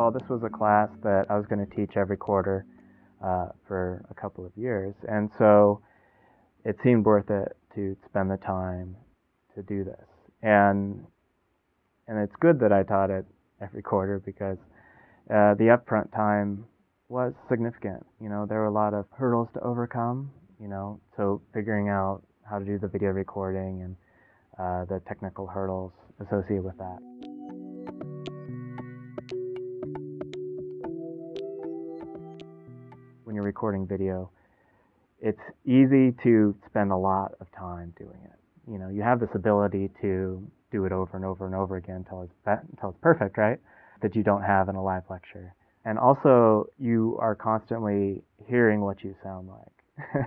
All, this was a class that I was going to teach every quarter uh, for a couple of years, and so it seemed worth it to spend the time to do this. And and it's good that I taught it every quarter because uh, the upfront time was significant. You know, there were a lot of hurdles to overcome. You know, so figuring out how to do the video recording and uh, the technical hurdles associated with that. Recording video, it's easy to spend a lot of time doing it. You know, you have this ability to do it over and over and over again until it's, until it's perfect, right? That you don't have in a live lecture. And also, you are constantly hearing what you sound like.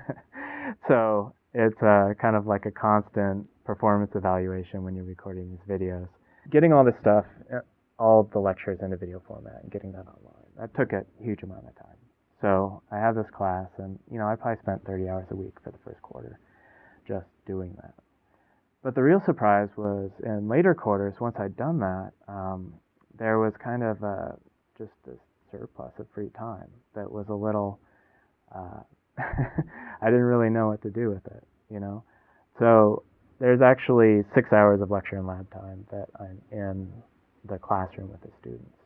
so it's uh, kind of like a constant performance evaluation when you're recording these videos. Getting all this stuff, uh, all the lectures into video format and getting that online, that took a huge amount of time. So I have this class, and you know, I probably spent 30 hours a week for the first quarter just doing that. But the real surprise was in later quarters, once I'd done that, um, there was kind of a, just this surplus of free time that was a little, uh, I didn't really know what to do with it, you know? So there's actually six hours of lecture and lab time that I'm in the classroom with the students.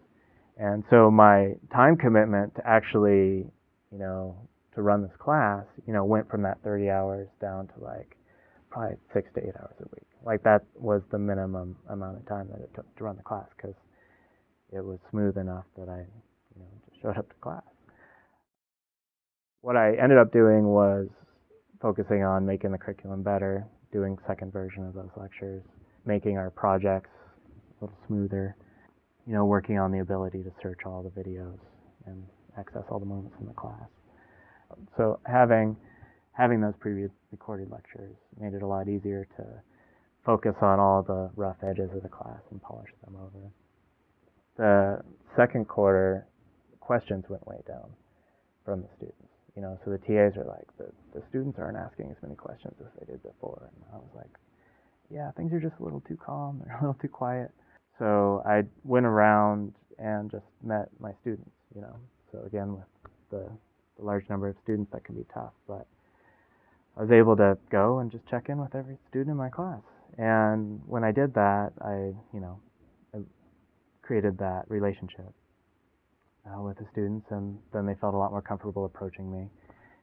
And so my time commitment to actually, you know, to run this class, you know, went from that 30 hours down to like probably six to eight hours a week. Like that was the minimum amount of time that it took to run the class because it was smooth enough that I, you know, just showed up to class. What I ended up doing was focusing on making the curriculum better, doing second version of those lectures, making our projects a little smoother, you know, working on the ability to search all the videos and access all the moments in the class. So having having those pre-recorded lectures made it a lot easier to focus on all the rough edges of the class and polish them over. The second quarter, questions went way down from the students. You know, so the TAs are like, the, the students aren't asking as many questions as they did before. And I was like, yeah, things are just a little too calm. They're a little too quiet. So I went around and just met my students, you know. So again, with the, the large number of students, that can be tough. But I was able to go and just check in with every student in my class. And when I did that, I, you know, I created that relationship uh, with the students, and then they felt a lot more comfortable approaching me,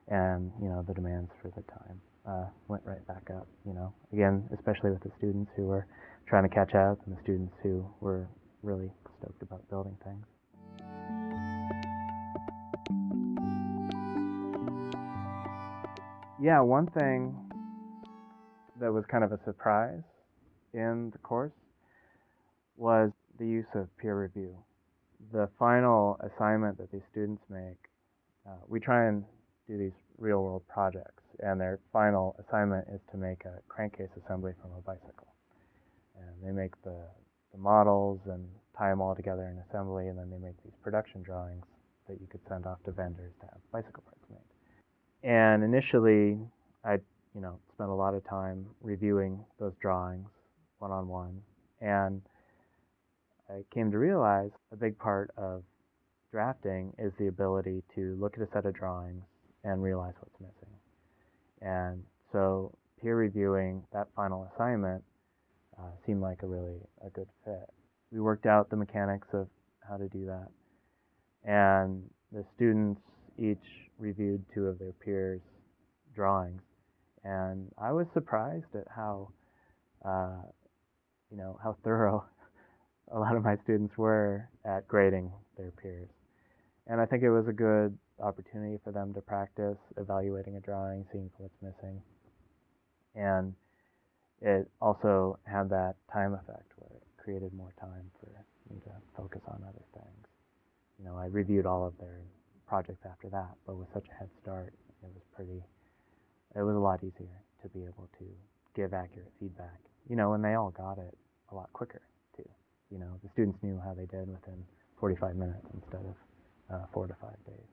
and you know, the demands for the time uh, went right back up. You know, again, especially with the students who were trying to catch up, and the students who were really stoked about building things. Yeah, one thing that was kind of a surprise in the course was the use of peer review. The final assignment that these students make, uh, we try and do these real world projects, and their final assignment is to make a crankcase assembly from a bicycle. And they make the, the models and tie them all together in assembly, and then they make these production drawings that you could send off to vendors to have bicycle parts made. And initially, I, you know, spent a lot of time reviewing those drawings one on one, and I came to realize a big part of drafting is the ability to look at a set of drawings and realize what's missing. And so peer reviewing that final assignment uh, seemed like a really a good fit. We worked out the mechanics of how to do that, and the students each reviewed two of their peers' drawings, and I was surprised at how, uh, you know, how thorough a lot of my students were at grading their peers. And I think it was a good opportunity for them to practice evaluating a drawing, seeing what's missing. And it also had that time effect where it created more time for me to focus on other things. You know, I reviewed all of their projects after that, but with such a head start, it was pretty, it was a lot easier to be able to give accurate feedback. You know, and they all got it a lot quicker too. You know, the students knew how they did within 45 minutes instead of uh, four to five days.